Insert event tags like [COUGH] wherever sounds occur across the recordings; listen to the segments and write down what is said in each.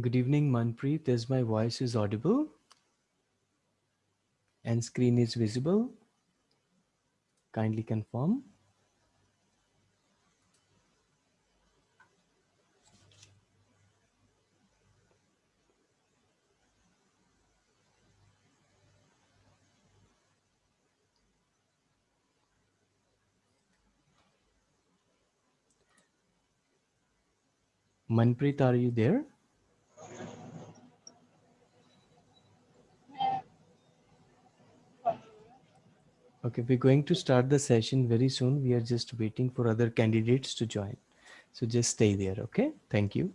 Good evening, Manpreet. Is my voice is audible? And screen is visible? Kindly confirm. Manpreet, are you there? Okay, we're going to start the session very soon. We are just waiting for other candidates to join. So just stay there, okay? Thank you.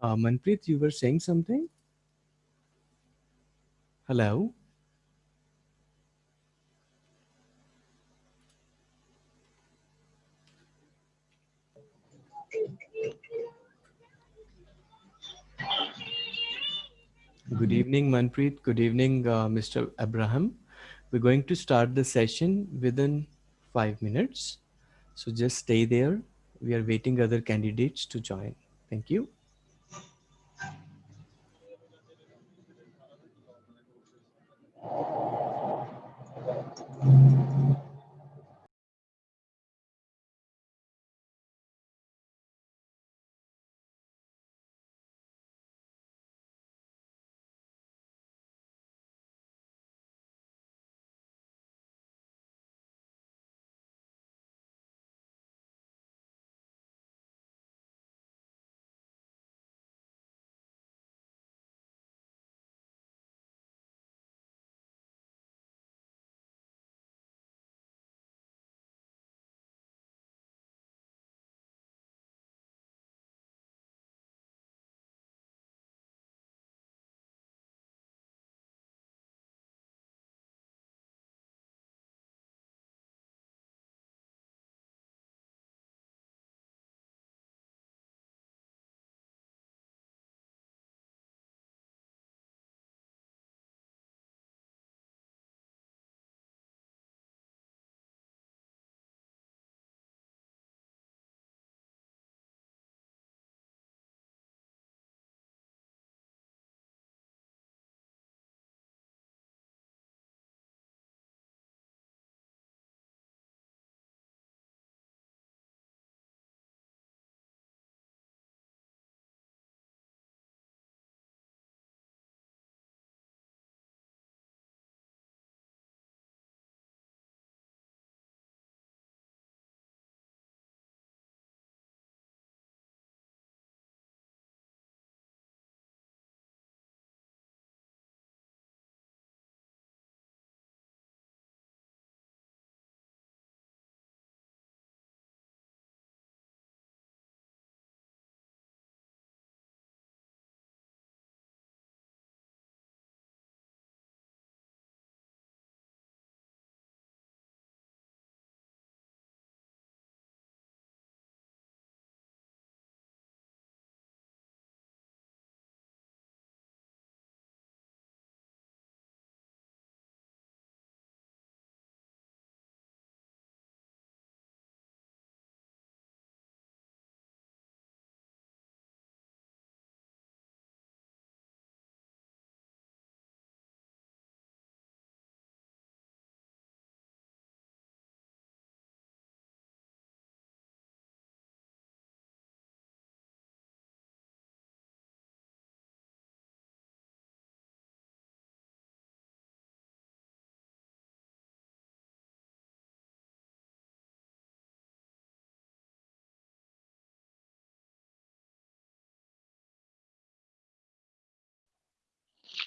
Uh, Manpreet, you were saying something? Hello? Good evening, Manpreet. Good evening, uh, Mr. Abraham. We're going to start the session within five minutes. So just stay there. We are waiting other candidates to join. Thank you.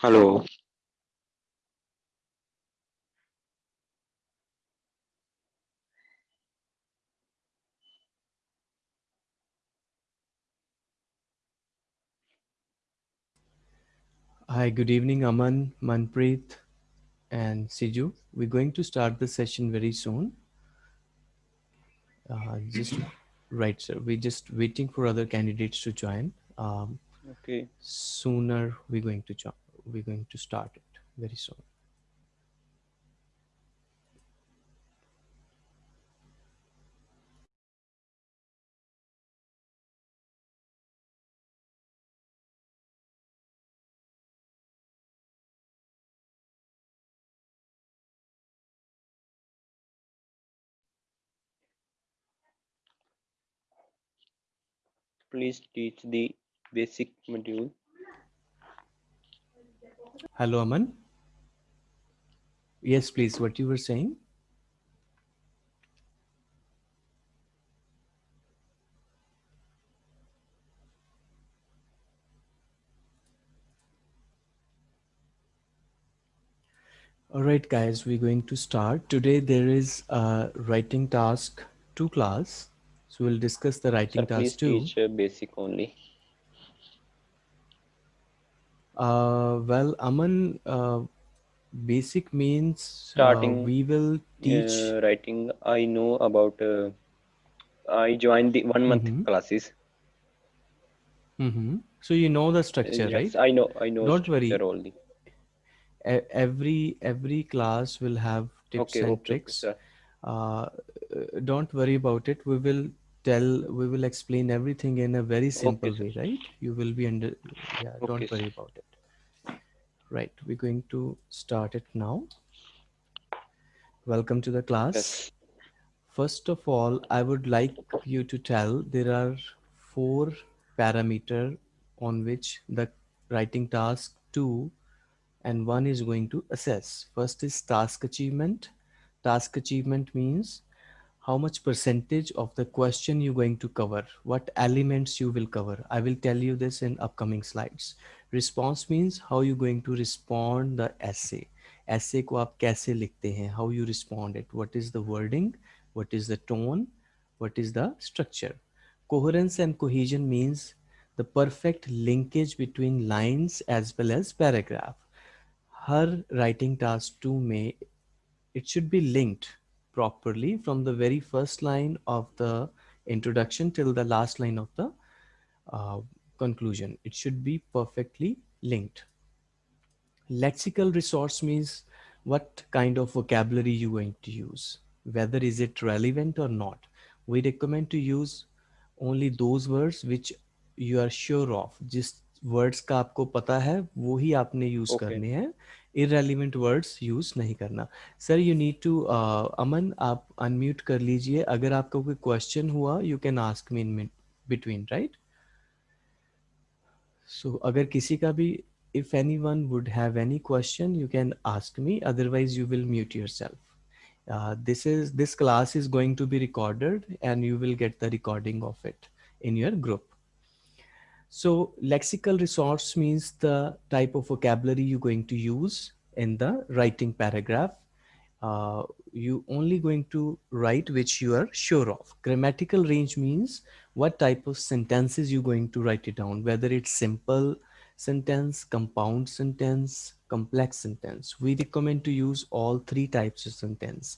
Hello. Hi, good evening, Aman, Manpreet, and Siju. We're going to start the session very soon. Uh, just right, sir. We're just waiting for other candidates to join. Um, Okay. sooner we're going to join. We're going to start it very soon. Please teach the basic module. Hello, Aman. Yes, please. What you were saying? All right, guys, we're going to start. Today there is a writing task two class. So we'll discuss the writing Sir, please task two. teach uh, basic only. Uh, well, Aman, uh, basic means uh, Starting we will teach. uh, writing, I know about. Uh, I joined the one month Mhm. classes. hmm So you know the structure, yes, right? I know. I know. Don't worry. Only. E- every every class will have tips Okay. and Okay. Okay, tricks. Uh, uh, don't worry about it. We will tell. We will explain everything in a very simple sir. way, right? You will be under. Yeah. Okay, Don't sir. worry about it. Right. We're going to start it now. Welcome to the class. Yes. First of all, I would like you to tell there are four parameter on which the writing task two and one is going to assess. First is task achievement. Task achievement means how much percentage of the question you're going to cover, what elements you will cover. I will tell you this in upcoming slides. Response means how you're going to respond the essay. Essay ko aap kaise likhte hain, how you respond it, what is the wording, what is the tone, what is the structure. Coherence and cohesion means the perfect linkage between lines as well as paragraph. Her writing task two may, it should be linked properly from the very first line of the introduction till the last line of the uh, conclusion. It should be perfectly linked. Lexical resource means what kind of vocabulary you're going to use, whether is it relevant or not. We recommend to use only those words which you are sure of. जिस words का आपको पता है वो ही आपने use Okay. करने हैं irrelevant words use नहीं करना। सर यू नीड टू अमन आप अनम्यूट कर लीजिए। अगर आपको कोई क्वेश्चन हुआ you can ask me in between right so अगर किसी का भी if anyone would have any question you can ask me otherwise you will mute yourself this is this class is going to be recorded and you will get the recording of it in your group so lexical resource means the type of vocabulary you're going to use in the writing paragraph uh, you only going to write which you are sure of. Grammatical range means what type of sentences you're going to write it down, whether it's simple sentence, compound sentence, complex sentence. We recommend to use all three types of sentence.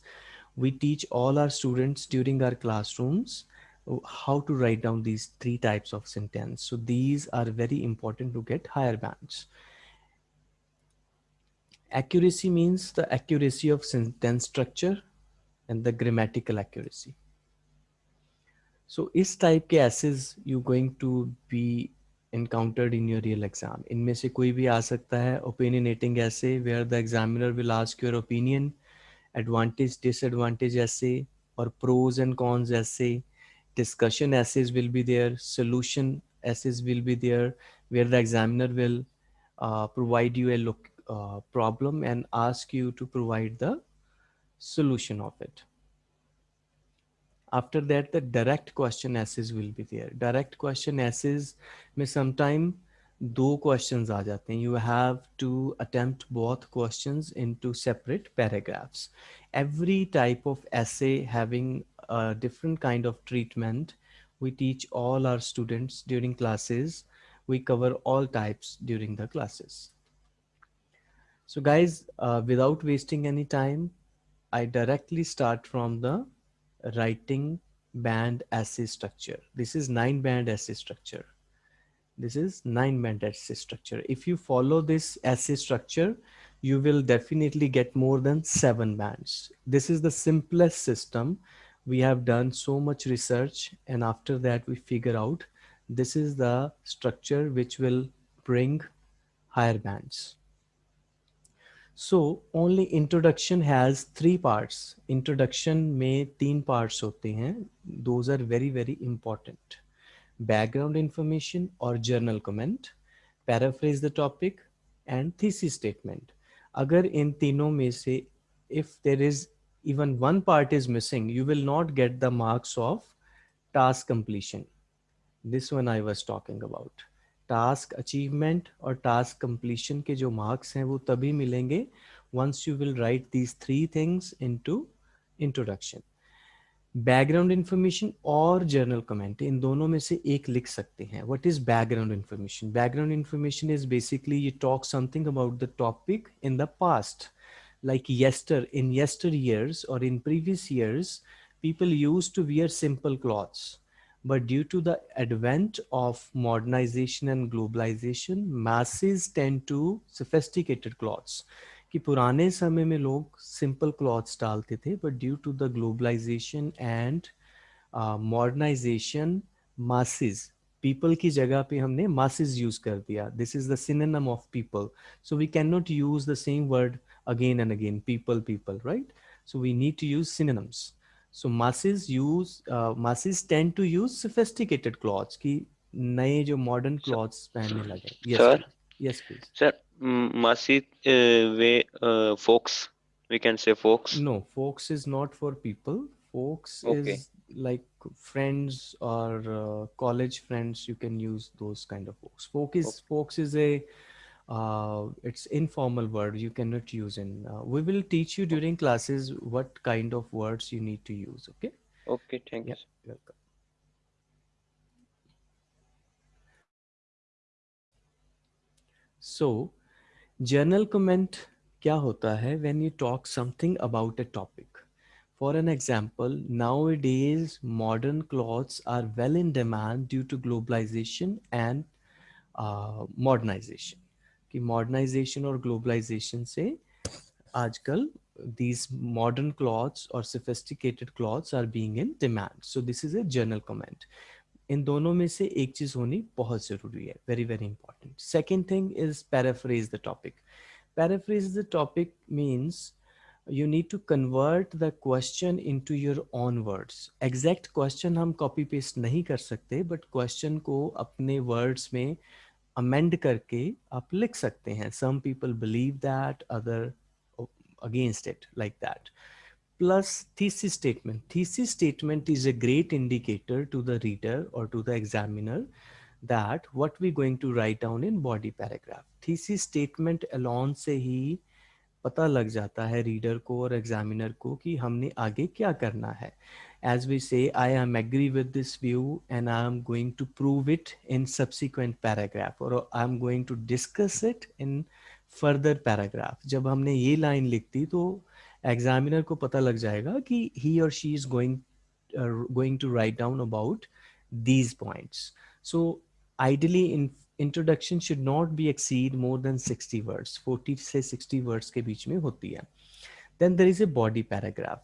We teach all our students during our classrooms how to write down these three types of sentence. So these are very important to get higher bands. Accuracy means the accuracy of sentence structure and the grammatical accuracy. So इस type के essays you going to be encountered in your real exam. इनमें से कोई भी आ सकता है opinionating essay where the examiner will ask your opinion, advantage, disadvantage essay or pros and cons essay. Discussion essays will be there, solution essays will be there where the examiner will uh, provide you a look, uh, problem and ask you to provide the solution of it. After that, the direct question essays will be there. Direct question essays may sometime दो questions आ जाते हैं you have to attempt both questions into separate paragraphs every type of essay having a different kind of treatment we teach all our students during classes. We cover all types during the classes. So guys uh, without wasting any time i directly start from the writing band essay structure. This is nine band essay structure. This is nine band essay structure. If you follow this essay structure you will definitely get more than seven bands. This is the simplest system. We have done so much research and after that we figure out this is the structure which will bring higher bands. So only introduction has three parts. Introduction may teen parts hote hain. Those are very, very important. Background information or journal comment, paraphrase the topic and thesis statement. अगर इन तीनों में से if there is even one part is missing you will not get the marks of task completion this one I was talking about task achievement और task completion के जो marks हैं, वो तभी मिलेंगे once you will write these three things into introduction background information और general comment इन दोनों में से एक लिख सकते हैं। What is background information background information is basically you talk something about the topic in the past like yester in yesteryears और in previous years people use to wear simple clothes but due to the advent of modernisation and globalisation masses tend to sophisticated clothes कि पुराने समय में लोग simple clothes डालते थे but due to the globalisation and modernisation masses people की जगह पे हमने मासिस यूज़ कर दिया। दिस इज़ दिन of people so we can not use the same word again and again people people right so we need to use synonyms so masses use masses tend to use sophisticated clothes की नए जो modern clothes पहनने लगे। Yes yes please sir Masid uh, way uh, folks we can say folks. No folks is not for people. Folks okay. is like friends or uh, college friends you can use those kind of folks. Folk is okay. folks is a uh, it's informal word you cannot use in uh, we will teach you during classes what kind of words you need to use okay? Okay thank yeah, you welcome. So general comment क्या होता है when you talk something about a topic for an example nowadays modern clothes are well in demand due to globalisation and modernisation कि modernisation और globalisation से आजकल these modern clothes और sophisticated clothes are being in demand so this is a general comment इन दोनों में से एक चीज़ होनी बहुत ज़रूरी है very very important second thing is paraphrase the topic paraphrase the topic means you need to convert the question into your own words exact question हम कॉपी पेस्ट नहीं कर सकते बट क्वेश्चन को अपने वर्ड्स में अमेंड करके आप लिख सकते हैं. Some people believe that other against it like that plus thesis statement. Thesis statement is a great indicator to the reader or to the examiner that what we're going to write down in body paragraph. Thesis statement alone से ही पता लग जाता है reader को और examiner को कि हमने आगे क्या करना है as we say i am agree with this view and i am going to prove it in subsequent paragraph or i am going to discuss it in further paragraph जब हमने ये लाइन लिख दी तो एग्जामिनर को पता लग जाएगा कि ही और she is going going to write down about these points so ideally in introduction should not be exceed more than 60 words 40 से 60 वर्ड्स के बीच में होती है। Then there is a body paragraph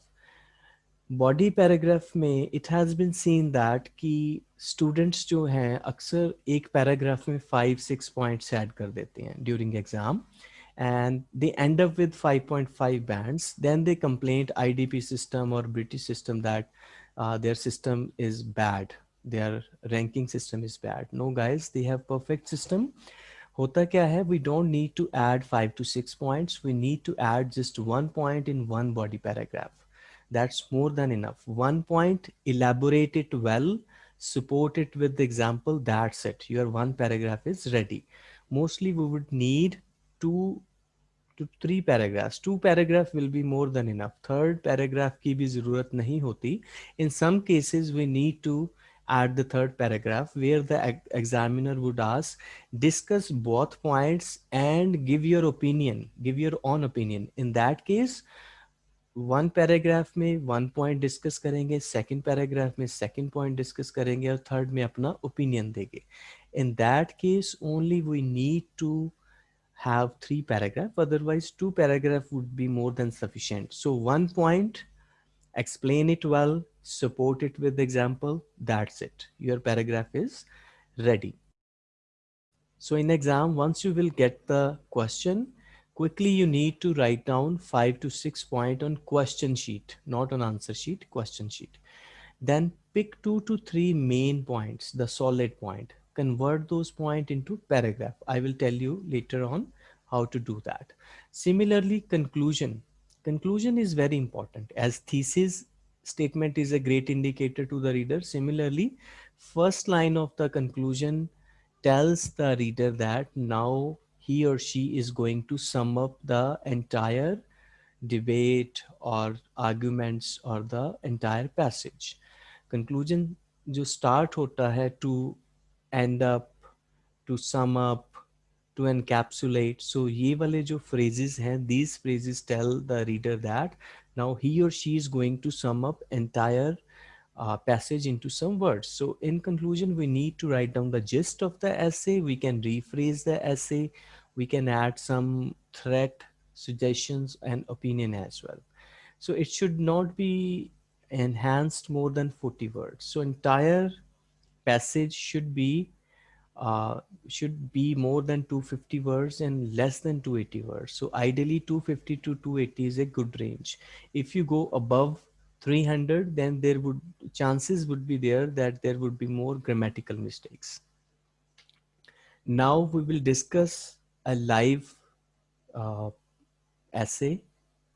body paragraph में it has been seen that कि students जो हैं अक्सर एक पैराग्राफ में फाइव सिक्स पॉइंट्स ऐड कर देते हैं during exam and they end up with 5.5 bands. Then they complained idp system or british system that uh, their system is bad. Their ranking system is bad. No guys they have perfect system. kya hai we don't need to add 5 to 6 points. We need to add just one point in one body paragraph. That's more than enough. One point elaborate it well support it with the example that's it. Your one paragraph is ready. Mostly we would need two three paragraphs two paragraph will be more than enough third paragraph की भी ज़रूरत नहीं होती. In some cases we need to add the third paragraph where the examiner would ask discuss both points and give your opinion give your own opinion in that case one paragraph में one point discuss करेंगे second paragraph में second point discuss करेंगे और third में अपना opinion देंगे. In that case only we need to have three paragraph otherwise two paragraph would be more than sufficient. So one point explain it well support it with example that's it. Your paragraph is ready. So in exam once you will get the question quickly you need to write down five to six point on question sheet not on answer sheet question sheet. Then pick two to three main points the solid point convert those point into paragraph. I will tell you later on how to do that. Similarly, conclusion. Conclusion is very important as thesis statement is a great indicator to the reader. Similarly, first line of the conclusion tells the reader that now he or she is going to sum up the entire debate or arguments or the entire passage. Conclusion जो start होता है to end up, to sum up, to encapsulate. So ye wale jo phrases hain, these phrases tell the reader that now he or she is going to sum up entire uh, passage into some words. So in conclusion, we need to write down the gist of the essay. We can rephrase the essay. We can add some threat, suggestions and opinion as well. So it should not be enhanced more than 40 words. So entire passage should be uh, should be more than 250 words and less than 280 words. So ideally 250 to 280 is a good range. If you go above 300, then there would chances would be there that there would be more grammatical mistakes. Now we will discuss a live uh, essay,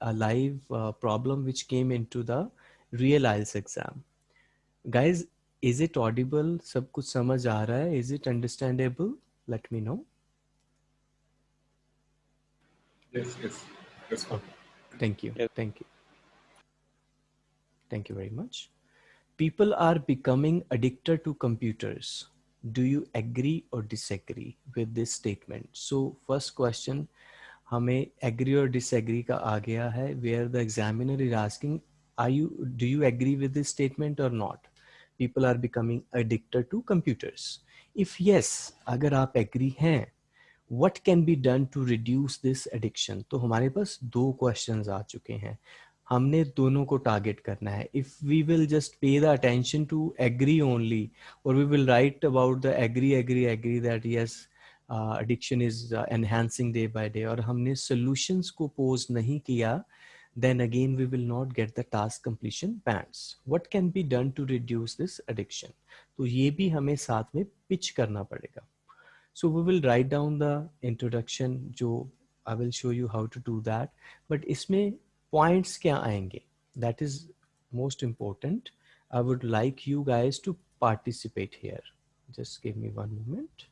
a live uh, problem which came into the real IELTS exam. Guys, is it audible सब कुछ समझ आ रहा है. Is it understandable let me know thank you thank you thank you very much people are becoming addicted to computers do you agree और disagree with this statement so first question हमें agree और disagree का आ गया है. Where the examiner is asking I you do you agree with this statement और not people are becoming addicted to computers. If yes agar aap agree hain what can be done to reduce this addiction? तो हमारे पास दो questions आ चुके हैं। हमने दोनों को target करना है। If we will just pay the attention to agree only और we will write about the agree agree agree that yes addiction is enhancing day by day और हमने सॉल्यूशंस को पोज नहीं किया then again we will not get the task completion bands. What can be done to reduce this addiction? तो ये भी हमें साथ में pitch करना पड़ेगा. So we will write down the introduction जो I will show you how to do that. But इसमें points क्या आएंगे? That is most important. I would like you guys to participate here. Just give me one moment.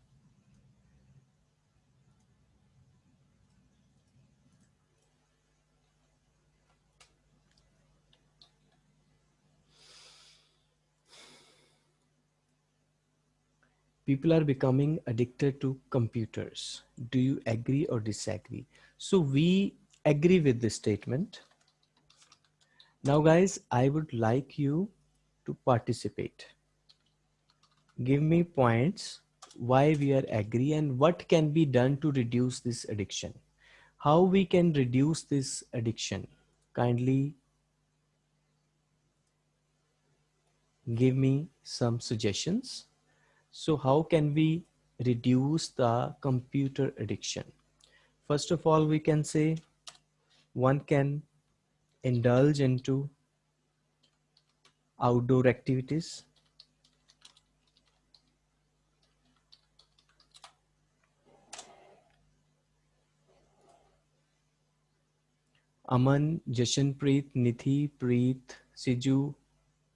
People are becoming addicted to computers. Do you agree or disagree? So we agree with this statement. Now guys, I would like you to participate. Give me points why we are agree and what can be done to reduce this addiction. How we can reduce this addiction. Kindly give me some suggestions. So how can we reduce the computer addiction? First of all, we can say one can indulge into outdoor activities. Aman, Jashanpreet, Nithi, Preet, Siju,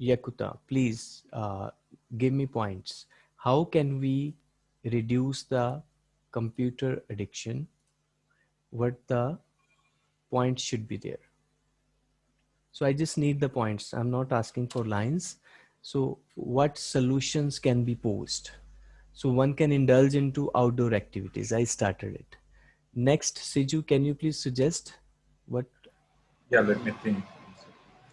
Yakuta, please uh, give me points how can we reduce the computer addiction, what the points should be there. So I just need the points. I'm not asking for lines. So what solutions can be posed? So one can indulge into outdoor activities. I started it. Next, Siju, can you please suggest what? Yeah, let me think.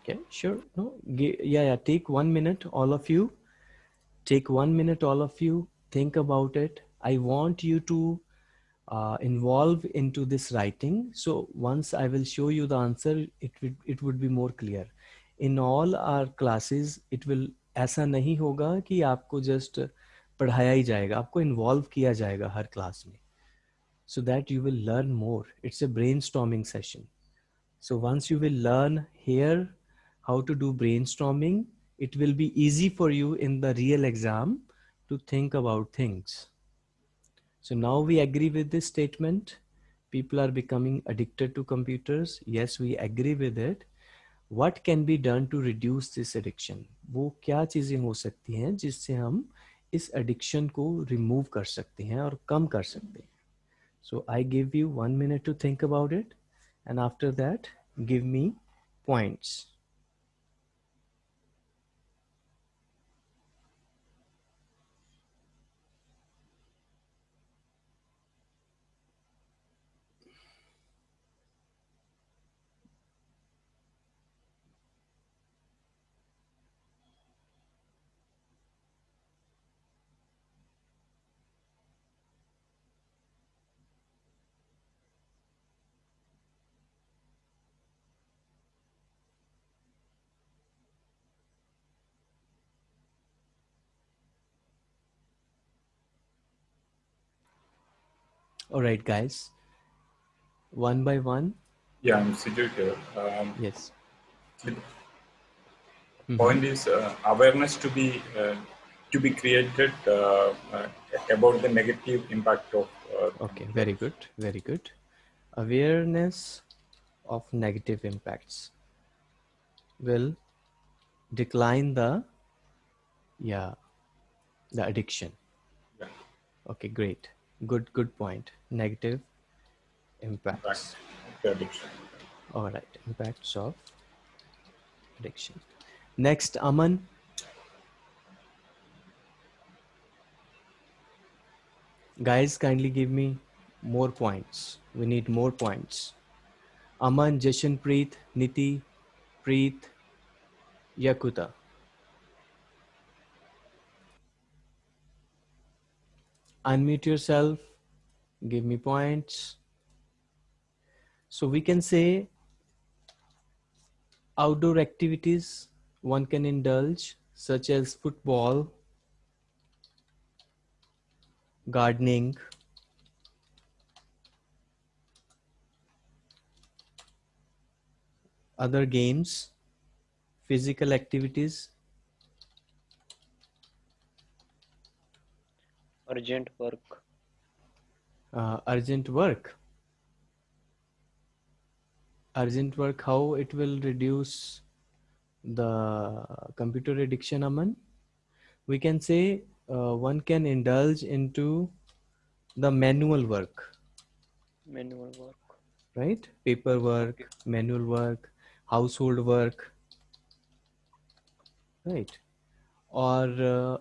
Okay, sure. No, yeah, yeah. Take one minute, all of you Take one minute, all of you. Think about it. I want you to uh, involve into this writing. So once I will show you the answer, it would it would be more clear. In all our classes, it will ऐसा नहीं होगा कि आपको just पढ़ाया ही जाएगा आपको involve किया जाएगा हर class में so that you will learn more. It's a brainstorming session. So once you will learn here how to do brainstorming, it will be easy for you in the real exam to think about things. So now we agree with this statement. People are becoming addicted to computers. Yes, we agree with it. What can be done to reduce this addiction? वो क्या चीजें हो सकती हैं जिससे हम इस addiction को remove कर सकते हैं और कम कर सकते हैं so I give you one minute to think about it. And after that, give me points. All right, guys. One by one. Yeah, I'm sitting here. Um, Yes. the point is uh, awareness to be uh, to be created uh, uh, about the negative impact of. Uh, Okay, very good. Very good. Awareness of negative impacts will decline the, yeah, the addiction. Yeah. Okay, great. Good, good point. Negative impacts. impact of the addiction. All right, impacts of addiction. Next, Aman. Guys, kindly give me more points. We need more points. Aman, Jashan Preet, Niti, Preet, Yakuta. Unmute yourself. Give me points. So we can say outdoor activities one can indulge such as football, gardening, other games, physical activities, urgent work uh, urgent work. Urgent work, how it will reduce the computer addiction, Aman? We can say uh, one can indulge into the manual work, manual work right? Paperwork, manual work, household work, right? Or uh,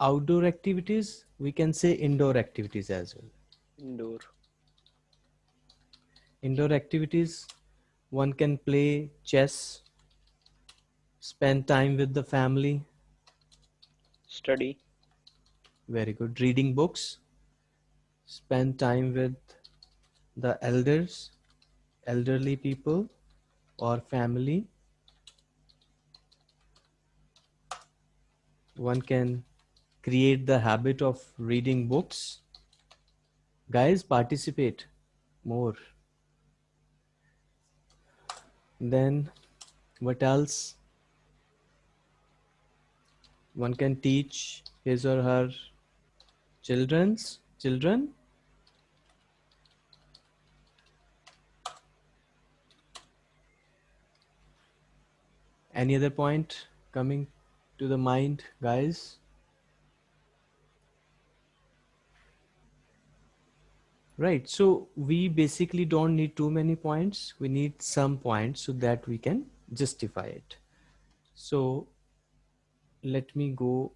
outdoor activities, we can say indoor activities as well. indoor Indoor activities, one can play chess, spend time with the family, study very good. Reading books, spend time with the elders, elderly people or family. One can create the habit of reading books. Guys, participate more. Then, what else? One can teach his or her children's children any other point coming to the mind guys Right. So we basically don't need too many points. We need some points so that we can justify it. So let me go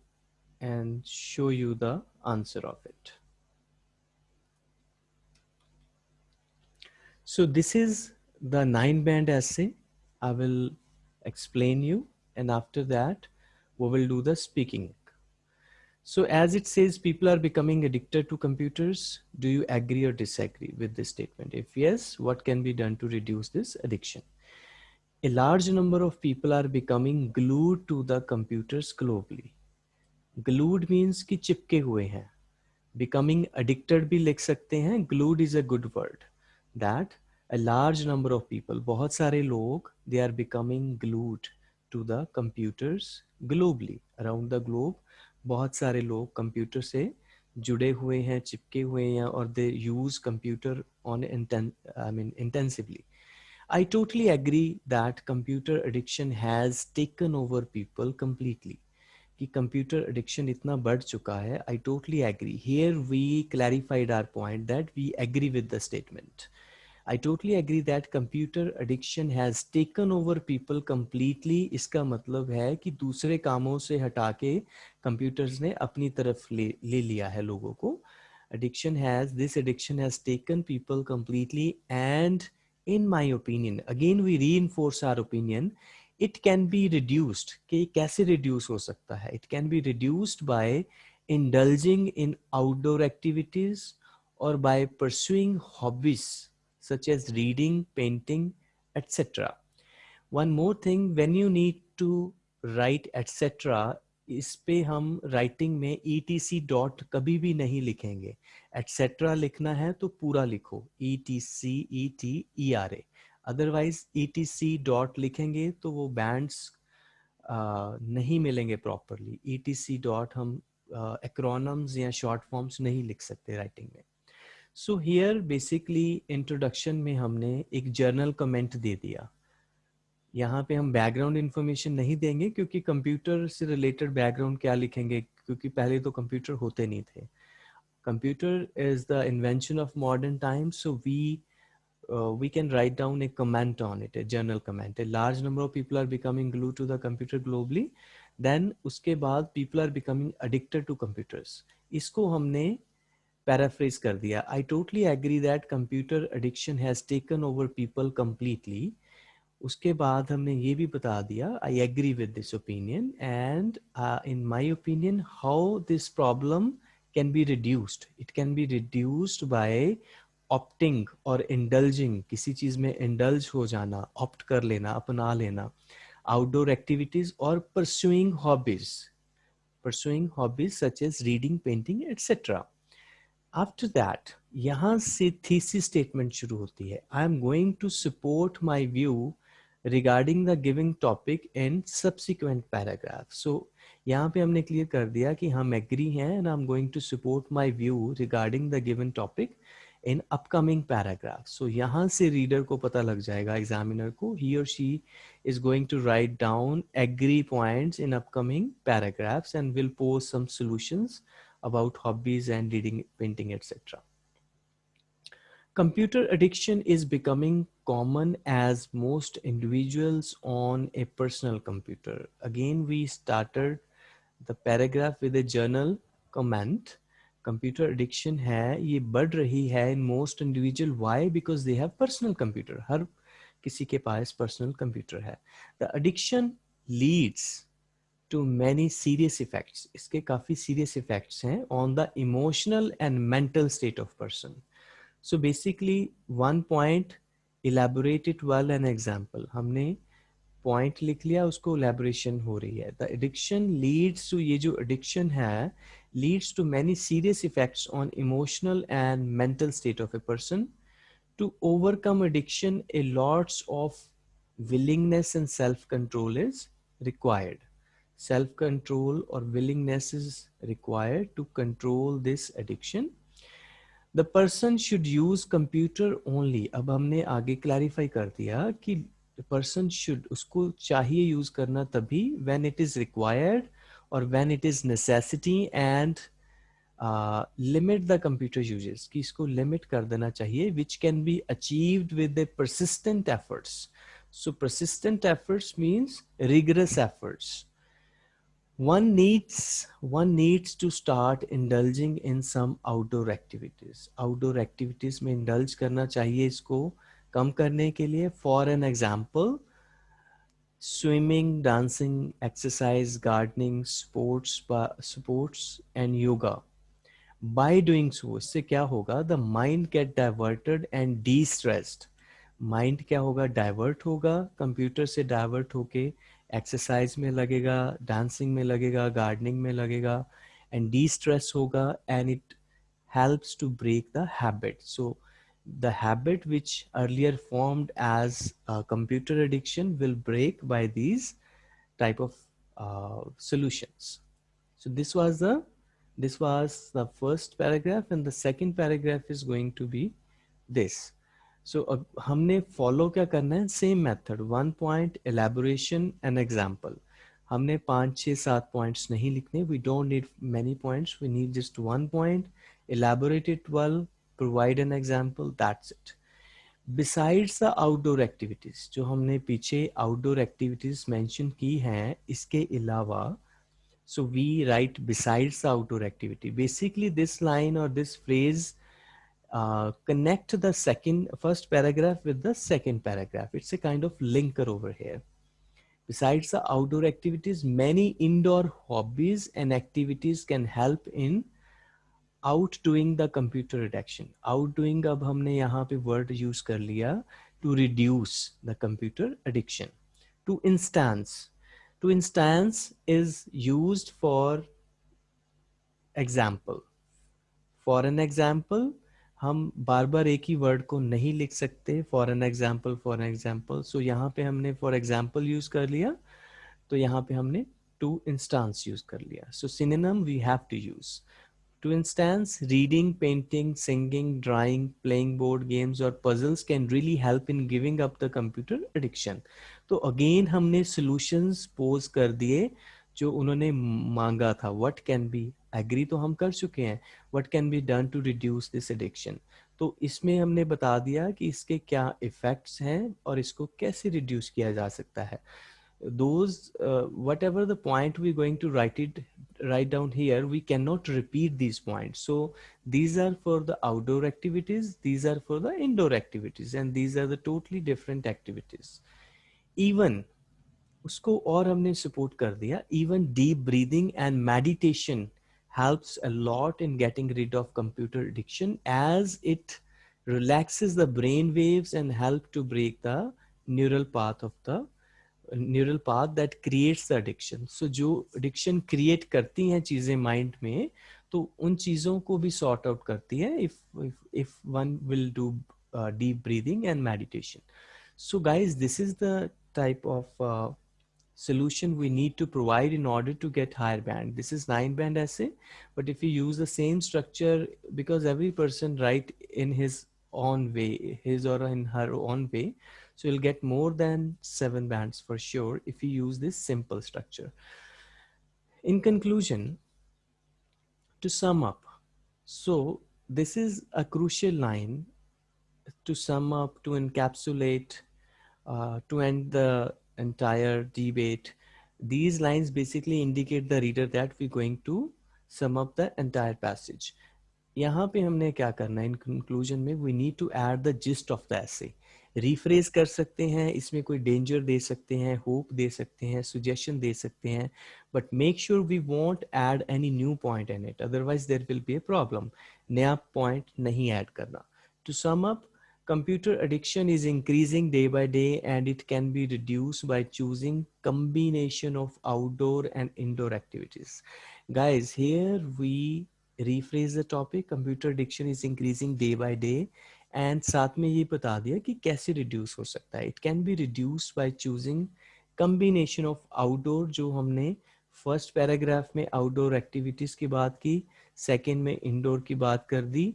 and show you the answer of it. So this is the nine band essay. I will explain you and after that we will do the speaking so as it says, people are becoming addicted to computers. Do you agree or disagree with this statement? If yes, what can be done to reduce this addiction? A large number of people are becoming glued to the computers globally. Glued means कि चिपके हुए हैं. Becoming addicted भी लिख सकते हैं. Glued is a good word. That a large number of people, बहुत सारे लोग, they are becoming glued to the computers globally around the globe बहुत सारे लोग कंप्यूटर से जुड़े हुए हैं, चिपके हुए हैं और they use computer on I mean intensively I totally agree that computer addiction has taken over people completely कि कंप्यूटर एडिक्शन इतना बढ़ चुका है I totally agree here we clarified our point that we agree with the statement I totally agree that computer addiction has taken over people completely इसका मतलब है कि दूसरे कामों से हटा के कंप्यूटर्स ने अपनी तरफ़ ले, ले लिया है लोगों को। Addiction has this addiction has taken people completely and in my opinion again we reinforce our opinion it can be reduced कि कैसे रिड्यूस हो सकता है? It can be reduced by indulging in outdoor activities और by pursuing hobbies such as reading, painting, etc. One more thing, when you need to write etc. इस पे हम writing में सी डॉट कभी भी नहीं लिखेंगे एटसेट्रा लिखना है तो पूरा लिखो E R A otherwise C dot लिखेंगे तो वो बैंड्स नहीं मिलेंगे properly E T C dot हम एक्रोनम्स या शॉर्ट फॉर्म्स नहीं लिख सकते राइटिंग में सो हियर बेसिकली इंट्रोडक्शन में हमने एक जर्नल कमेंट दे दिया यहाँ पे हम बैकग्राउंड इन्फॉर्मेशन नहीं देंगे क्योंकि कंप्यूटर से रिलेटेड बैकग्राउंड क्या लिखेंगे क्योंकि पहले तो कंप्यूटर होते नहीं थे computer is the invention of modern times so we Uh, we can write down a comment on it, a journal comment. A large number of people are becoming glued to the computer globally. Then उसके बाद people are becoming addicted to computers. इसको हमने paraphrase कर दिया। I totally agree that computer addiction has taken over people completely. उसके बाद हमने ये भी बता दिया I agree with this opinion and in my opinion how this problem can be reduced it can be reduced by opting और indulging किसी चीज़ में इंडल्ज हो जाना ऑप्ट कर लेना, अपना लेना। आउटडोर एक्टिविटीज़ और pursuing hobbies pursuing hobbies such as reading painting etcetera after that यहाँ से थीसिस स्टेटमेंट शुरू होती है। I am going to support my view regarding the giving topic in subsequent paragraph so यहाँ पे हमने क्लियर कर दिया कि हम एग्री हैं and I am going to support my view regarding the given topic in upcoming paragraph so यहाँ से रीडर को पता लग जाएगा एग्जामिनर को ही और she is going to write down agree points in upcoming paragraphs and will post some solutions about hobbies and reading, painting, etc. Computer addiction is becoming common as most individuals on a personal computer. Again, we started the paragraph with a journal comment. Computer addiction है ये बढ़ रही है in most individual. Why? Because they have personal computer. हर किसी के पास personal computer है. The addiction leads to many serious effect इसके काफ़ी सीरियस इफ़ेक्ट हैं on the emotional and mental state of person so basically one point elaborated well an example हमने point लिख लिया, उसको इलेबोरेशन हो रही है. द एडिक्शन लीड्स टू ये जो एडिक्शन है leads to many serious effect on emotional and mental state of a person to overcome addiction a lots of willingness and self control is required self-control or willingness is required to control this addiction. The person should use computer only. अब हमने आगे clarify कर दिया कि the person should उसको चाहिए use करना तभी when it is required or when it is necessity and limit the computer uses कि इसको लिमिट कर देना चाहिए which can be achieved with the persistent efforts so persistent efforts means rigorous efforts One needs one needs to start indulging in some outdoor activities outdoor activities में indulge करना चाहिए इसको कम करने के लिए for an example swimming dancing exercise gardening sports sports and yoga by doing so इससे क्या होगा the mind get diverted and de-stressed mind क्या होगा डाइवर्ट होगा कंप्यूटर से डाइवर्ट होके एक्सरसाइज में लगेगा डांसिंग में लगेगा गार्डनिंग में लगेगा एंड डी स्ट्रेस होगा and it helps to break the habit so the habit which earlier formed as a computer addiction will break by these type of uh, solutions so this was the this was the first paragraph and the second paragraph is going to be this So so, अब हमने follow क्या करना है? Same method one point elaboration and example हमने पाँच छह सात पॉइंट नहीं लिखने। We don't need many points we need just one point elaborated well provide an example that's it besides the outdoor activities जो हमने पीछे आउटडोर एक्टिविटीज़ मैंशन की हैं इसके अलावा so we write besides outdoor activity basically this line और this phrase uh, connect the second first paragraph with the second paragraph. It's a kind of linker over here. Besides the outdoor activities, many indoor hobbies and activities can help in outdoing the computer addiction. Outdoing अब हमने यहाँ पे word use कर लिया to reduce the computer addiction. To instance. To instance is used for example. For an example, हम बार बार एक ही word को नहीं लिख सकते for an example for an example so यहाँ पे हमने फॉर एग्ज़ाम्पल यूज़ कर लिया तो यहाँ पे हमने टू इंस्टांस यूज़ कर लिया. So since we have to use two instance reading painting singing drawing playing board games और puzzles can really help in giving up the computer addiction तो अगेन हमने सोल्यूशंस पोज कर दिए, जो उन्होंने मांगा था. व्हाट कैन बी एग्री तो हम कर चुके हैं what can be done to reduce this addiction तो इसमें हमने बता दिया कि इसके क्या इफेक्ट्स हैं और इसको कैसे रिड्यूस किया जा सकता है। Those whatever the we going to write it write down here we can not repeat these point so these are for the outdoor activities these are for the indoor activities and these are the totally different activities even उसको और हमने support कर दिया even deep breathing and meditation helps a lot in getting rid of computer addiction as it relaxes the brain waves and help to break the neural path of the neural path that creates the addiction so जो addiction create करती हैं चीज़ें mind में तो उन चीज़ों को भी सॉर्ट आउट करती है if if one will do deep breathing and meditation so guys this is the type of solution we need to provide in order to get higher band. This is nine band essay, but if you use the same structure, because every person write in his own way, his or in her own way, so you'll get more than seven bands for sure if you use this simple structure. In conclusion, to sum up, so this is a crucial line to sum up, to encapsulate, uh, to end the entire debate. These lines basically indicate the reader that we're going to sum up the entire passage. पे हमने क्या करना है? In conclusion में we need to add the gist of the essay rephrase कर सकते हैं, इसमें कोई डेंजर दे सकते हैं होप दे सकते हैं सुजेशन दे सकते हैं but make sure we won't add any new point in it otherwise there will be a problem नया पॉइंट नहीं ऐड करना. To sum up computer addiction is increasing day by day and it can be reduced by choosing combination of outdoor and indoor activities guys here we rephrase the topic computer addiction is increasing day by day and साथ में ये बता दिया कि कैसे reduce हो सकता है it can be reduced by choosing combination of outdoor जो हमने first paragraph में outdoor activities की बात की second में indoor की बात कर दी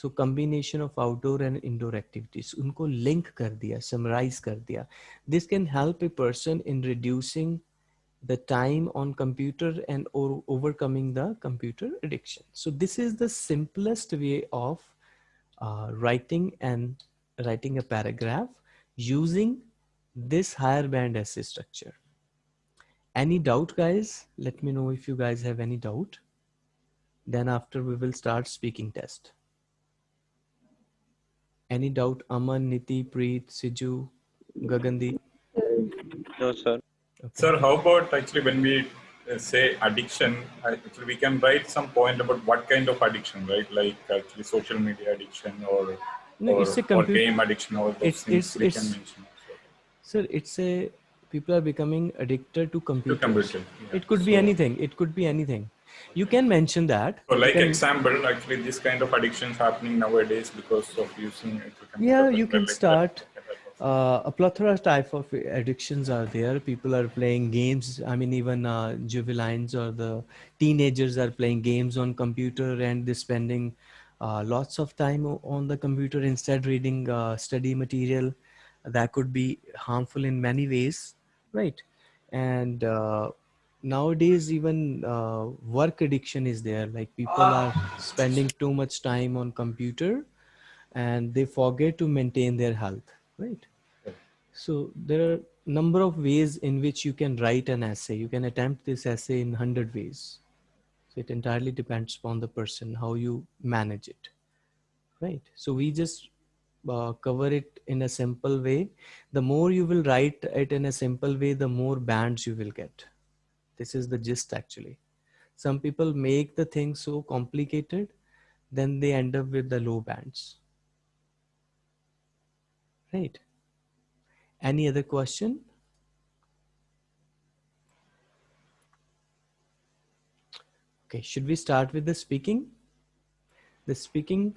सो combination of outdoor and indoor activities उनको लिंक कर दिया समराइज कर दिया this can help a person in reducing the time on computer and or overcoming the computer addiction so this is the simplest way of uh, writing and writing a paragraph using this higher band essay structure any doubt guys let me know if you guys have any doubt then after we will start speaking test any doubt aman niti preet siju gagandi No, sir. okay. Sir, how about actually when we uh, say addiction, actually we can write some point about what kind of addiction, right? Like actually social media addiction or No, or, it's a or game addiction or those It's- things it's- we it's- can mention. Sir, it's a people are becoming addicted to To computer. yeah. It could be anything. It could be anything. You can mention that. So like can- example, actually this kind of addictions happening nowadays because of using it. Yeah, you can start. that type of- Uh, a plethora type of addictions are there. People are playing games. I mean, even uh, juveniles or the teenagers are playing games on computer and they're spending uh, lots of time on the computer instead reading uh, study material. That could be harmful in many ways, right? And uh, nowadays, even uh, work addiction is there. Like people are spending too much time on computer and they forget to maintain their health right? So there are number of ways in which you can write an essay. You can attempt this essay in 100 ways. So it entirely depends upon the person how you manage it right? So we just uh, cover it in a simple way. The more you will write it in a simple way the more bands you will get this is the gist actually some people make the thing so complicated then they end up with the low bands Right. Any other question? Okay, should we start with the speaking? The speaking,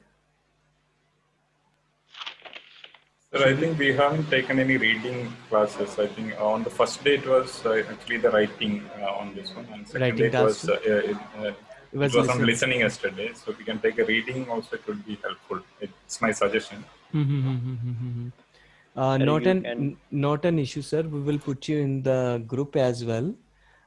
Sir, I think we haven't taken any reading classes. I think on the first day it was uh, actually the writing uh, on this one, and second Writing day it was, uh, task. uh, it, uh, it it was was on listening. listening yesterday. So if we can take a reading also, it would be helpful. It's my suggestion. uh, Sir, not an can- not an issue, sir. We will put you in the group as well.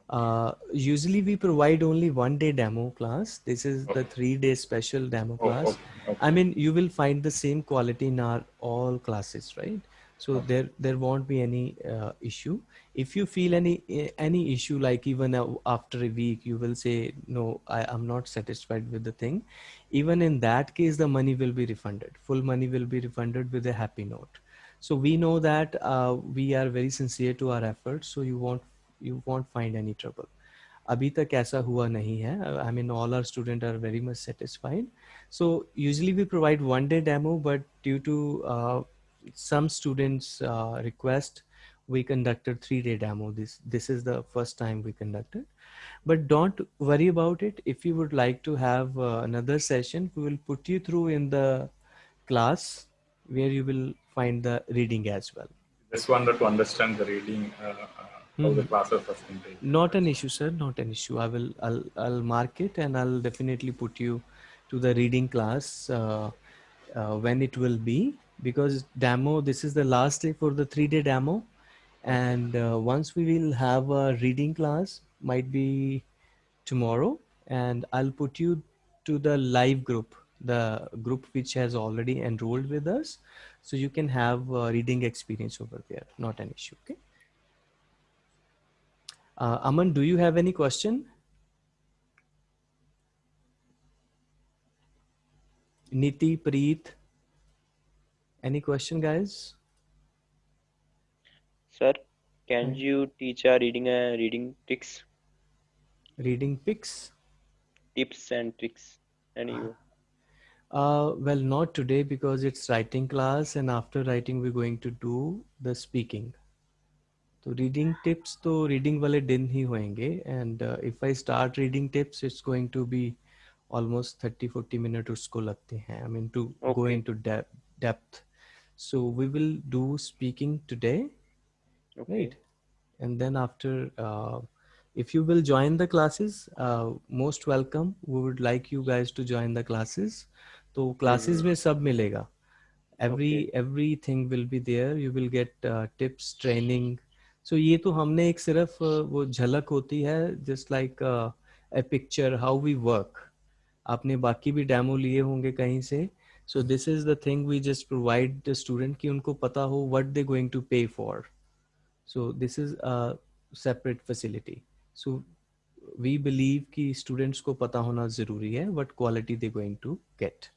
Uh, usually we provide only one day demo class. This is the three day special demo Oh, class. okay, okay. I mean, you will find the same quality in our all classes, right? So there there won't be any uh, issue. If you feel any any issue, like even after a week, you will say, no, I am not satisfied with the thing. Even in that case, the money will be refunded. Full money will be refunded with a happy note. So we know that uh, we are very sincere to our efforts. So you won't you won't find any trouble. अभी तक ऐसा हुआ नहीं है I mean all our student are very much satisfied so usually we provide one day demo but due to some students uh, request we conducted three day demo this this is the first time we conducted but don't worry about it if you would like to have uh, another session we will put you through in the class where you will find the reading as well Just wanted to understand the reading, uh, uh, how the classes was been? Not an issue sir. Not an issue. I will i'll i'll mark it and i'll definitely put you to the reading class uh, uh, when it will be. Because demo this is the last day for the three day demo. And uh, once we will have a reading class might be tomorrow and i'll put you to the live group the group which has already enrolled with us. So you can have a reading experience over there. Not an issue okay uh, Aman, do you have any question? Niti, Preet, any question, guys? Sir, can Hmm. you teach our reading uh, reading tricks, Reading pics? tips and tricks? And you, Uh, well, not today because it's writing class, and after writing, we're going to do the speaking. तो reading tips तो reading वाले दिन ही होंगे and if I start reading tips it's going to be almost thirty forty minute उसको लगते हैं। I mean to go into depth so we will do speaking today right and then after if you will join the classes most welcome we would like you guys to join the classes तो classes hmm. में सब मिलेगा। Every everything will be there you will get tips training so ये तो हमने एक सिर्फ़ वो झलक होती है just like a picture how we work आपने बाकी भी डेमो लिए होंगे कहीं से। So this is the thing we just provide the student कि उनको पता हो what they going to pay for so this is a separate facility so we believe कि स्टूडेंट्स को पता होना ज़रूरी है what quality they going to get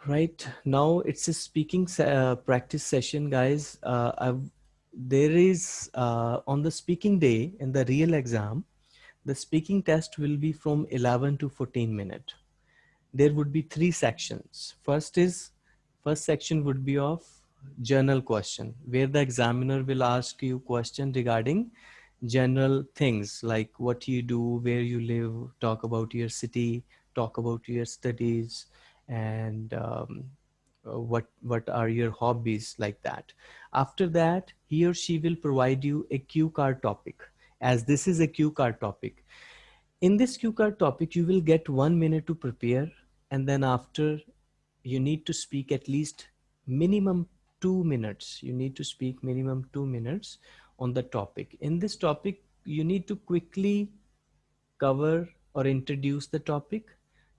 right now it's a speaking uh, practice session guys. Uh, there is uh, on the speaking day in the real exam the speaking test will be from 11 to 14 minute. There would be three sections. First is first section would be of journal question where the examiner will ask you question regarding general things like what you do, where you live, talk about your city, talk about your studies, and um, uh, what what are your hobbies like that. After that, he or she will provide you a cue card topic. As this is a cue card topic, in this cue card topic, you will get one minute to prepare, and then after, you need to speak at least minimum two minutes. You need to speak minimum two minutes on the topic. In this topic, you need to quickly cover or introduce the topic.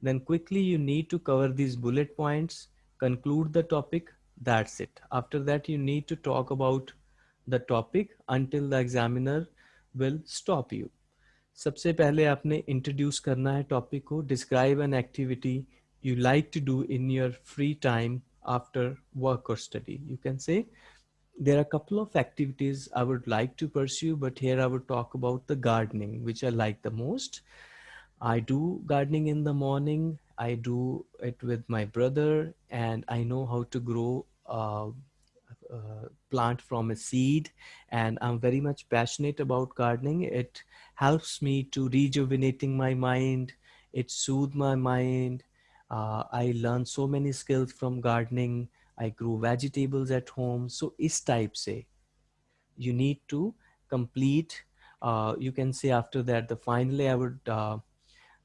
Then quickly you need to cover these bullet points, conclude the topic, that's it. After that, you need to talk about the topic until the examiner will stop you. सबसे पहले आपने introduce करना है topic को describe an activity you like to do in your free time after work or study. You can say there are a couple of activities I would like to pursue, but here I would talk about the gardening, which I like the most. I do gardening in the morning. I do it with my brother, and I know how to grow uh, uh, plant from a seed. And I'm very much passionate about gardening. It helps me to rejuvenating my mind. It soothes my mind. Uh, I learned so many skills from gardening I grew vegetables at home. So is type say you need to complete. Uh, you can say after that, the finally I would,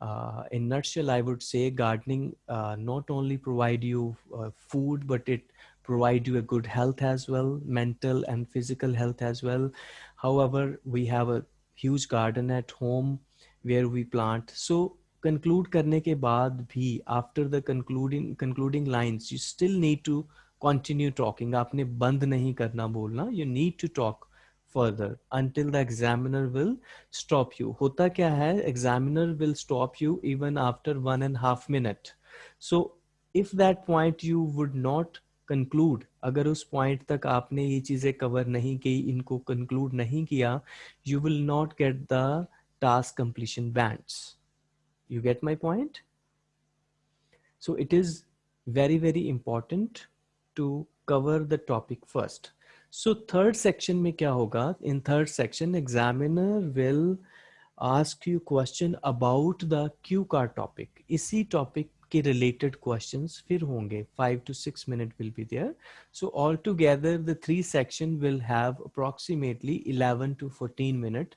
uh, uh, in nutshell, I would say gardening uh, not only provide you uh, food, but it provide you a good health as well, mental and physical health as well. However, we have a huge garden at home where we plant. So conclude करने के बाद भी after the concluding concluding lines you still need to continue talking आपने बंद नहीं करना बोलना you need to talk further until the examiner will stop you होता क्या है examiner will stop you even after one and half minute so if that point you would not conclude अगर उस point तक आपने ये चीजें cover नहीं की इनको conclude नहीं किया you will not get the task completion bands you get my point? So it is very, very important to cover the topic first. so third section में kya hoga? In third section, examiner will ask you question about the cue topic. Isi topic ke related questions fir honge. Five to six minute will be there. So altogether, the three section will have approximately 11 to 14 minute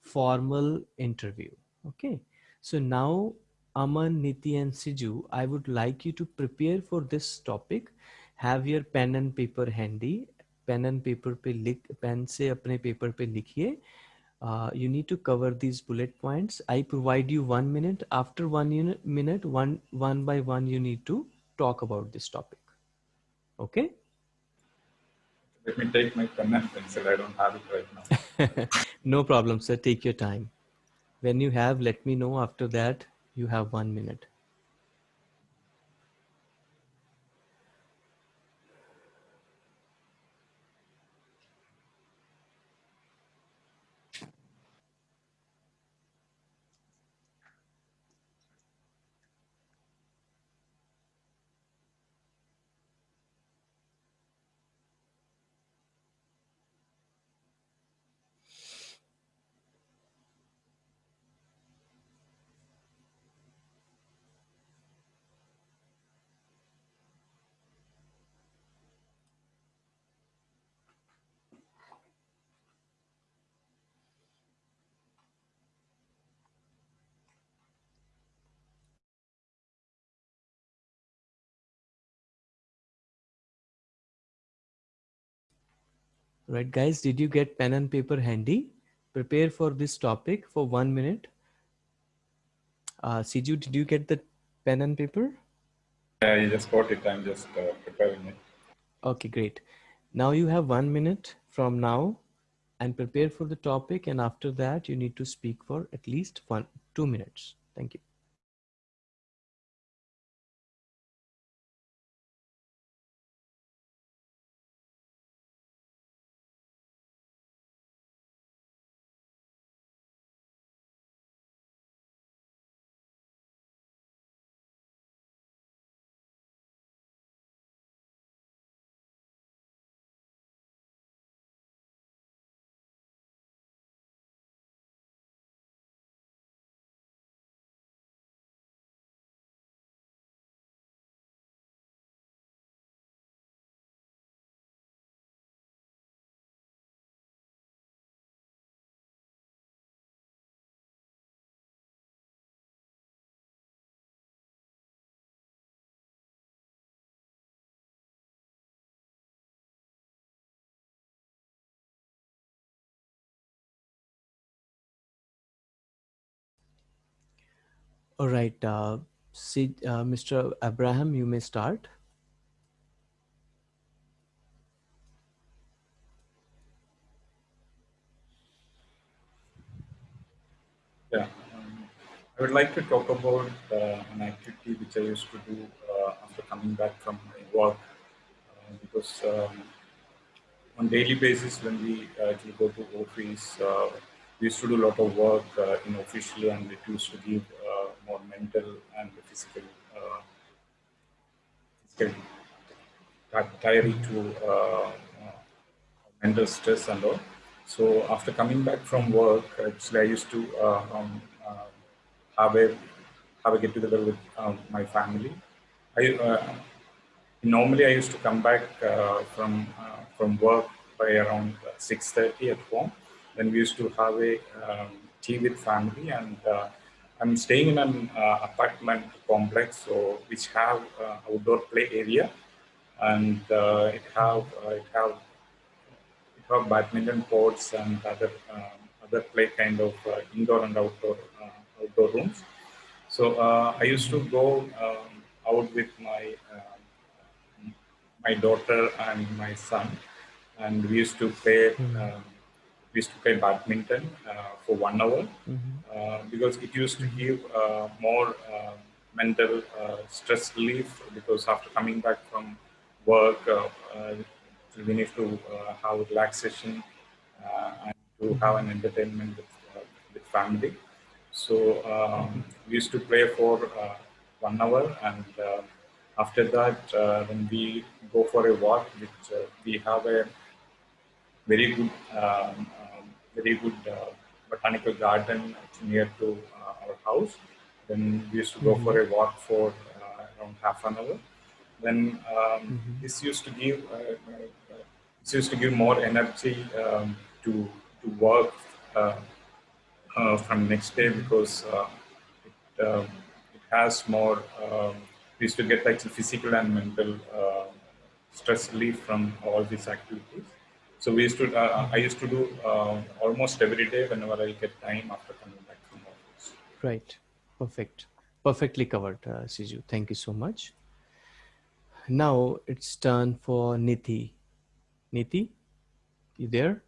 formal interview. Okay. So now Aman, Niti and Siju, I would like you to prepare for this topic. Have your pen and paper handy Pen and paper पे लिख pen से अपने paper पे लिखिए. Uh, you need to cover these bullet points. I provide you one minute. After one unit, minute, one one by one, you need to talk about this topic. Okay. Let me take my pen and pencil. I don't have it right now. [LAUGHS] no problem, sir. Take your time. When you have, let me know after that. You have one minute. Right, guys, did you get pen and paper handy? Prepare for this topic for one minute. Uh, Siju, did you get the pen and paper? Yeah, I just got it. I'm just uh, preparing it. Okay, great. Now you have one minute from now and prepare for the topic. And after that, you need to speak for at least one, two minutes. Thank you. All right, uh, Sid, uh, Mr. Abraham, you may start. Yeah. Um, I would like to talk about uh, an activity which I used to do uh, after coming back from my work uh, because um, on daily basis when we actually go to office, uh, we used to do a lot of work uh, in official and it used to give uh, more mental and physical, physical tiring to mental stress and all. So after coming back from work, actually I used to um, have a have a get together with um, my family. I uh, normally I used to come back uh, from uh, from work by around 6:30 at home. Then we used to have a um, tea with family, and uh, I'm staying in an uh, apartment complex, so which have uh, outdoor play area, and it have it have it have badminton courts and other um, other play kind of indoor and outdoor outdoor rooms. So uh, I used to go um, out with my uh, my daughter and my son, and we used to play. Mm-hmm. Um, we used to play badminton uh, for one hour mm-hmm. because it used to give more mental stress relief. Because after coming back from work, we need to have relaxation and to have an entertainment with, with family. So um, we used to play for uh, one hour, and uh, after that, uh, when we go for a walk, which uh, we have a very good, um, very good uh, botanical garden near to uh, our house. Then we used to go mm -hmm. for a walk for around half an hour. Then um, mm -hmm. this used to give this used to give more energy um, to to work uh, from next day because uh, it, um, it has more, um, we used to get like physical and mental uh, stress relief from all these activities. So we used to, uh, I used to do uh, almost every day whenever I get time after coming back from office. Right, perfect. Perfectly covered, uh, Siju. Thank you so much. Now it's turn for Niti. Niti, you there?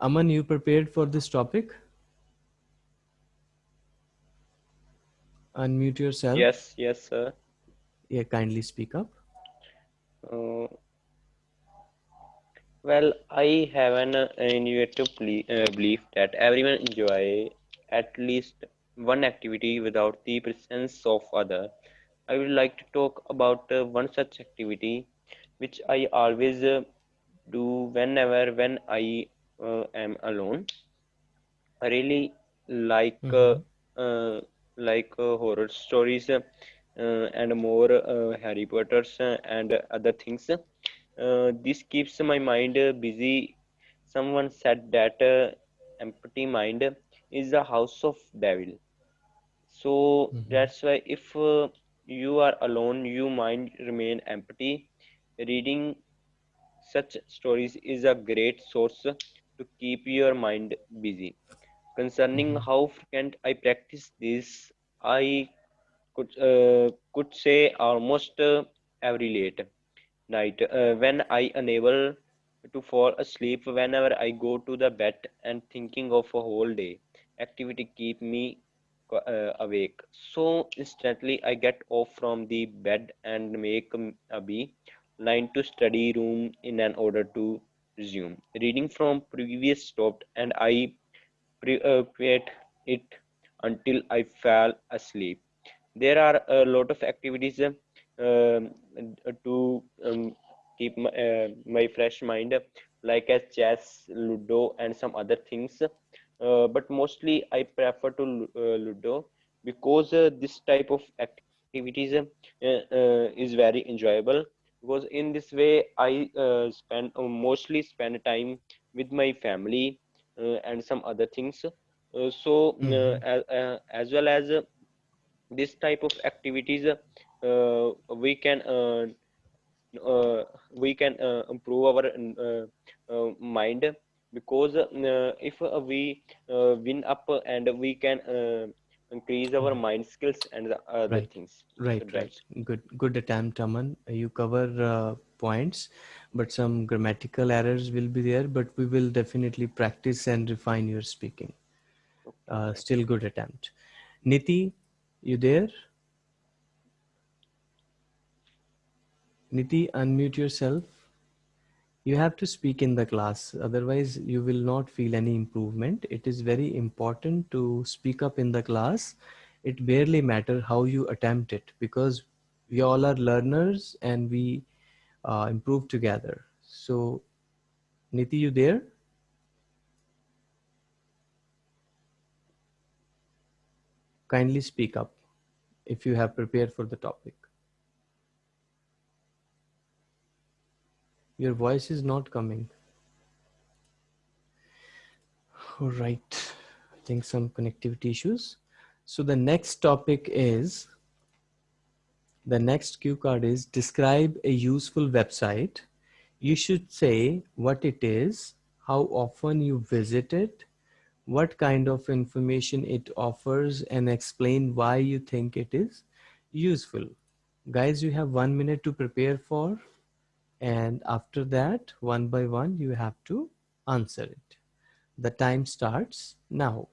Aman, you prepared for this topic? Unmute yourself. Yes, yes, sir. Yeah, kindly speak up. Uh, well, I have an uh, innovative uh, belief that everyone enjoy at least one activity without the presence of other. I would like to talk about uh, one such activity which I always uh, do whenever when I uh, am alone. I really like uh, mm-hmm. uh, like horror stories and more Harry Potter's and other things. this keeps my mind busy. Someone said that empty mind is the house of devil. So mm-hmm. that's why if uh, you are alone, you mind remain empty, Reading such stories is a great source to keep your mind busy. Concerning Mhm. how frequent I practice this, I could uh, could say almost uh, every late night uh, when I unable to fall asleep whenever I go to the bed and thinking of a whole day activity keep me uh, awake. So instantly I get off from the bed and make a line to study room in an order to resume. Reading from previous stopped and I pre- uh, it until I fell asleep. There are a lot of activities uh, to um, keep my, uh, my fresh mind, like as chess, Ludo, and some other things. Uh, but mostly I prefer to uh, Ludo because uh, this type of activities uh, uh, is very enjoyable. Because in this way I uh, spend mostly spend time with my family uh, and some other things. Uh, so uh, Mhm. as, uh, as well as this type of activities uh, we can uh, uh, we can uh, improve our uh, uh, mind because uh, if uh, we uh, win up and we can uh, increase our mind skills and the other Right, things right, right. right Good, good attempt, Aman. You cover uh, points, but some grammatical errors will be there. But we will definitely practice and refine your speaking. Uh, still good attempt. Niti, you there? Niti, unmute yourself. You have to speak in the class, otherwise, you will not feel any improvement. It is very important to speak up in the class. It barely matter how you attempt it because we all are learners and we uh, improve together. So, Niti, you there? Kindly speak up if you have prepared for the topic. Your voice is not coming. All right. I think some connectivity issues. So the next topic is the next cue card is describe a useful website. You should say what it is, how often you visit it, what kind of information it offers, and explain why you think it is useful. Guys, you have one minute to prepare for, and after that, one by one, you have to answer it. The time starts now.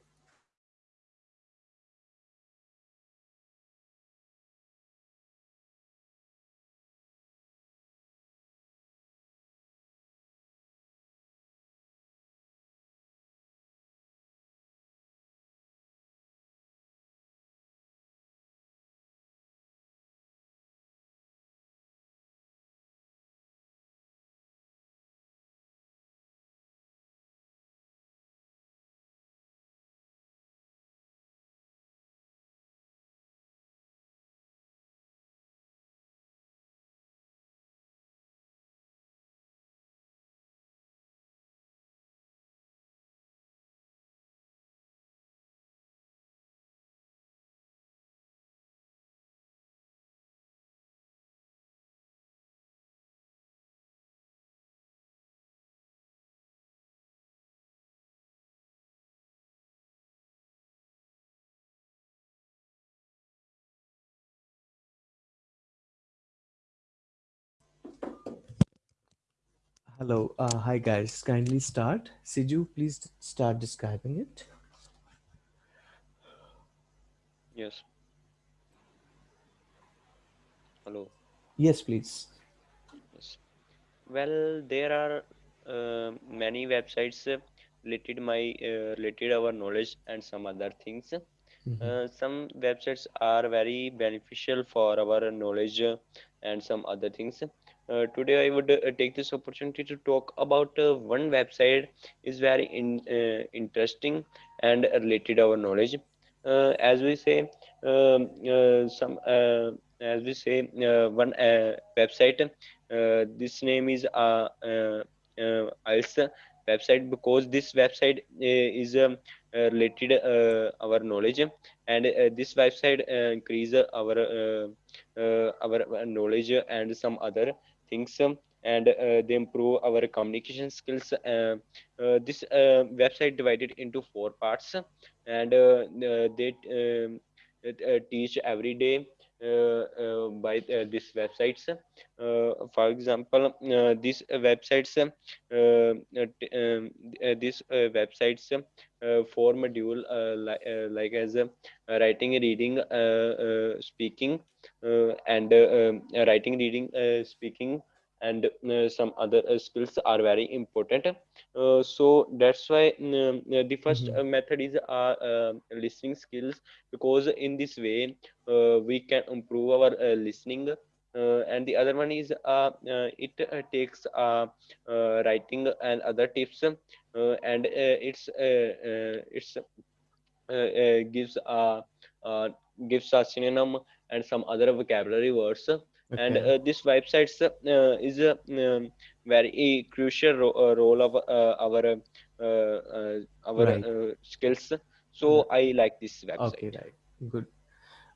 Hello, uh, hi guys. Kindly start. Siju, please start describing it. yes hello Yes, please. yes well there are uh, many websites uh, related my uh, related our knowledge and some other things Mhm. Uh, some websites are very beneficial for our knowledge and some other things. Uh, today, I would uh, take this opportunity to talk about uh, one website is very in, uh, interesting and related our knowledge. Uh, as we say, um, uh, some as we say one website. This name is uh, IELTS website because this website is um, related our knowledge and this website increase our our knowledge and some other things um, and uh, they improve our communication skills uh, uh, this website divided into four parts and they um, teach every day by uh, these websites. Uh, for example uh, these websites uh, um, these websites four module like, like as writing reading speaking and um, writing reading speaking and uh, some other uh, skills are very important. Uh, so that's why um, the 1st Mhm. method is uh, listening skills because in this way uh, we can improve our uh, listening. Uh, and the other one is uh, uh, it uh, takes uh, uh, writing and other tips uh, and uh, it's uh, uh, it's uh, uh, gives uh, uh, gives a synonym and some other vocabulary words and uh, this websites uh, is a um, very crucial ro- uh, role of uh, our uh, uh, our Right. uh, skills so i like this website. Okay, right. Good.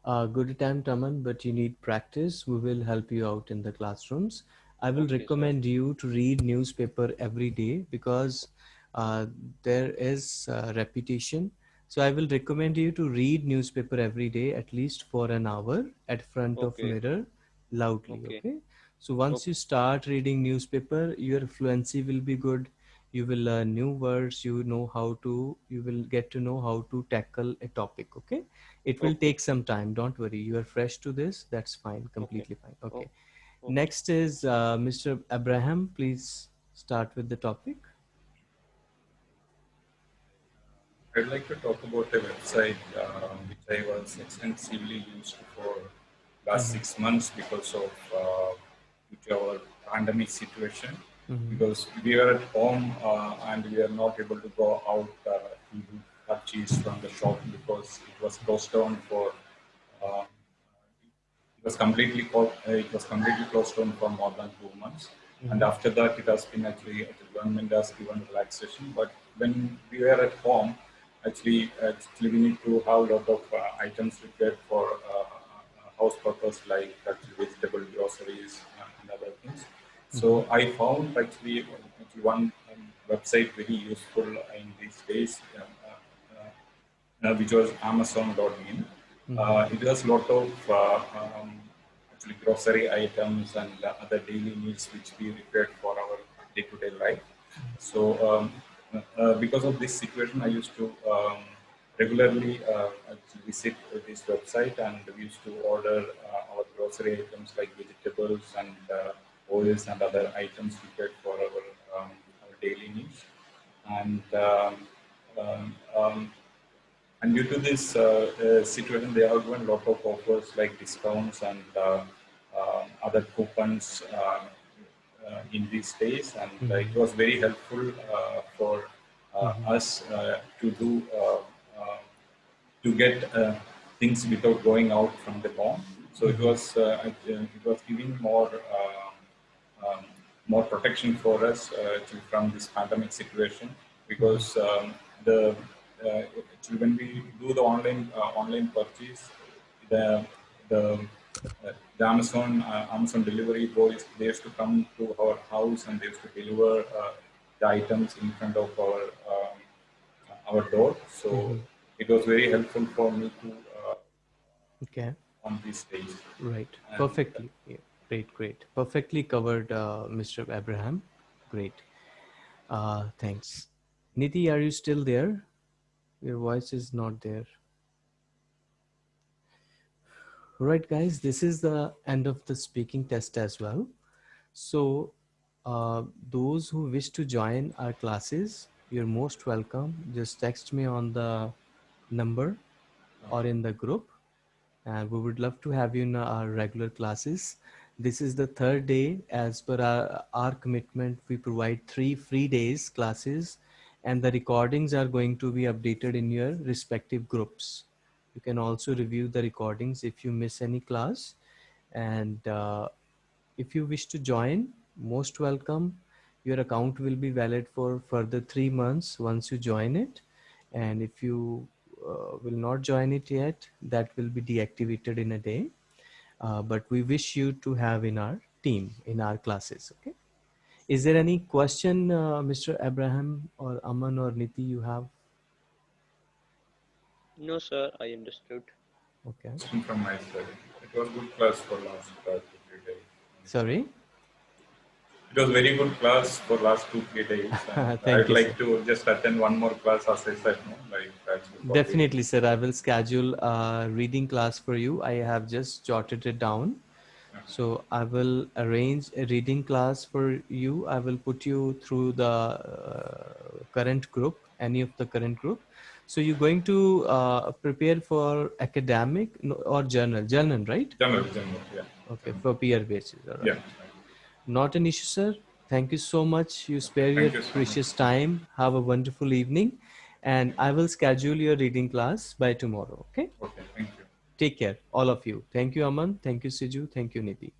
Uh, good attempt, Aman, but you need practice. We will help you out in the classrooms. I will okay sir recommend you to read newspaper every day because uh, there is uh, repetition. So I will recommend you to read newspaper every day at least for an hour at front of mirror loudly. okay Okay. So once okay you start reading newspaper, your fluency will be good. You will learn new words. You know how to. You will get to know how to tackle a topic. Okay it will okay take some time don't worry you are fresh to this that's fine okay completely fine oh, okay okay next is uh, mr abraham please start with the topic I'd like to talk about a website uh, which I was extensively used for last Mhm. six months because of uh, due to our pandemic situation. Mhm. Because we were at home uh, and we are not able to go out uh, to purchase from the shop because it was closed down for. Uh, it was completely closed. It was completely closed down for more than two months. And Mhm. after that, it has been actually the government has given relaxation. But when we were at home, actually, actually we need to have a lot of uh, items required for uh, house purpose, like actually vegetable groceries and other things. So I found actually, one um, website very useful in these days, uh, uh, uh, which was Amazon.in. Uh, it has a lot of uh, um, actually grocery items and other daily needs which we required for our day-to-day life. So um, uh, because of this situation, I used to um, regularly uh, visit this website and we used to order uh, our grocery items like vegetables and uh, oils and other items required for our, um, our daily needs. And um, um, um, and due to this uh, uh, situation, they have given a lot of offers like discounts and uh, other coupons uh, uh, in these days, and uh, it was very helpful uh, for uh, us uh, to do to get uh, things without going out from the home. So it was uh, it, was giving more uh, um, more protection for us to, from this pandemic situation because um, the when we do the online online purchase, the the uh, the Amazon uh, Amazon delivery boys they used to come to our house and they used to deliver uh, the items in front of our um, our door. So it was very helpful for me to uh, okay. on these days. right. And, perfectly. Yeah. great great. Perfectly covered uh, mr abraham. Great. Uh, thanks. Niti are you still there? Your voice is not there. Right guys this is the end of the speaking test as well. So uh, those who wish to join our classes you're most welcome. Just text me on the number or in the group. And we would love to have you in our regular classes. This is the third day as per our, our commitment. We provide three free days classes and the recordings are going to be updated in your respective groups. You can also review the recordings if you miss any class. And uh, if you wish to join most welcome. Your account will be valid for further three months once you join it. And if you uh, will not join it yet that will be deactivated in a day uh, but we wish you to have in our team in our classes. Okay. Is there any question, uh, Mr. Abraham or Aman or Niti you have? No, sir, I understood. Okay. From my side. It was good class for last two, three days. Sorry. It was very good class for last two, three days. [LAUGHS] I'd like to just attend one more class as I said, no? like that's what we- Definitely, sir. I will schedule a reading class for you. I have just jotted it down. So I will arrange a reading class for you. I will put you through the uh, current group, any of the current group. So you're going to uh, prepare for academic or journal, journal, right? Journal, journal, yeah. Okay, for PR basis. all right. Yeah. Not an issue, sir. Thank you so much. You spare Thank your you so much. precious time. Have a wonderful evening. And I will schedule your reading class by tomorrow. Okay. Okay, thank you. Take care, all of you. Thank you, Aman. Thank you, Siju. Thank you, Nidhi.